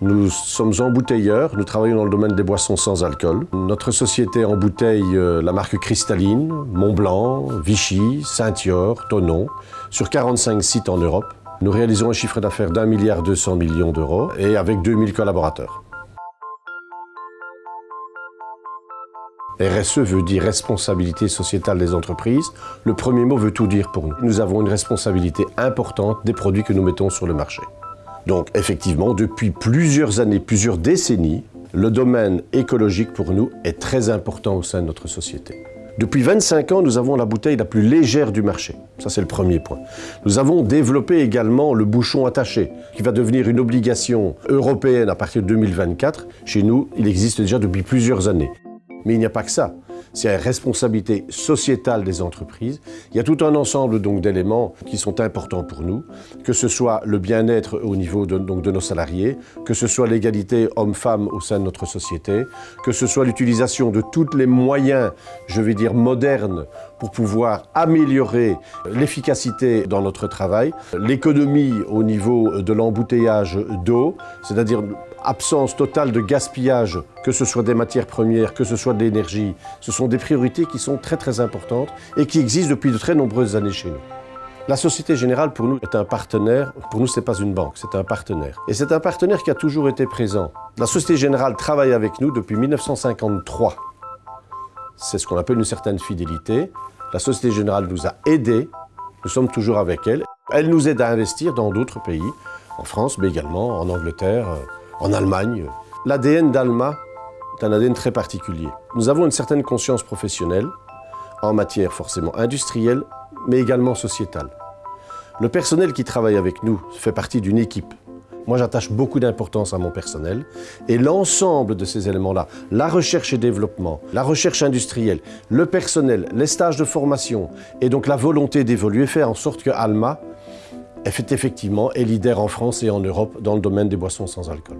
Nous sommes embouteilleurs, nous travaillons dans le domaine des boissons sans alcool. Notre société embouteille euh, la marque Cristalline, Montblanc, Vichy, Saint-Yor, Tonon, sur 45 sites en Europe. Nous réalisons un chiffre d'affaires d'un milliard 200 millions d'euros et avec 2000 collaborateurs. RSE veut dire responsabilité sociétale des entreprises. Le premier mot veut tout dire pour nous. Nous avons une responsabilité importante des produits que nous mettons sur le marché. Donc effectivement, depuis plusieurs années, plusieurs décennies, le domaine écologique pour nous est très important au sein de notre société. Depuis 25 ans, nous avons la bouteille la plus légère du marché. Ça, c'est le premier point. Nous avons développé également le bouchon attaché, qui va devenir une obligation européenne à partir de 2024. Chez nous, il existe déjà depuis plusieurs années. Mais il n'y a pas que ça. C'est la responsabilité sociétale des entreprises. Il y a tout un ensemble d'éléments qui sont importants pour nous, que ce soit le bien-être au niveau de, donc, de nos salariés, que ce soit l'égalité homme-femme au sein de notre société, que ce soit l'utilisation de tous les moyens, je vais dire modernes, pour pouvoir améliorer l'efficacité dans notre travail, l'économie au niveau de l'embouteillage d'eau, c'est-à-dire absence totale de gaspillage, que ce soit des matières premières, que ce soit de l'énergie, ce sont des priorités qui sont très très importantes et qui existent depuis de très nombreuses années chez nous. La Société Générale, pour nous, est un partenaire. Pour nous, ce n'est pas une banque, c'est un partenaire. Et c'est un partenaire qui a toujours été présent. La Société Générale travaille avec nous depuis 1953. C'est ce qu'on appelle une certaine fidélité. La Société Générale nous a aidés, nous sommes toujours avec elle. Elle nous aide à investir dans d'autres pays, en France, mais également en Angleterre, en Allemagne. L'ADN d'Alma est un ADN très particulier. Nous avons une certaine conscience professionnelle, en matière forcément industrielle, mais également sociétale. Le personnel qui travaille avec nous fait partie d'une équipe. Moi, j'attache beaucoup d'importance à mon personnel et l'ensemble de ces éléments-là, la recherche et développement, la recherche industrielle, le personnel, les stages de formation et donc la volonté d'évoluer fait en sorte que Alma effectivement est leader en France et en Europe dans le domaine des boissons sans alcool.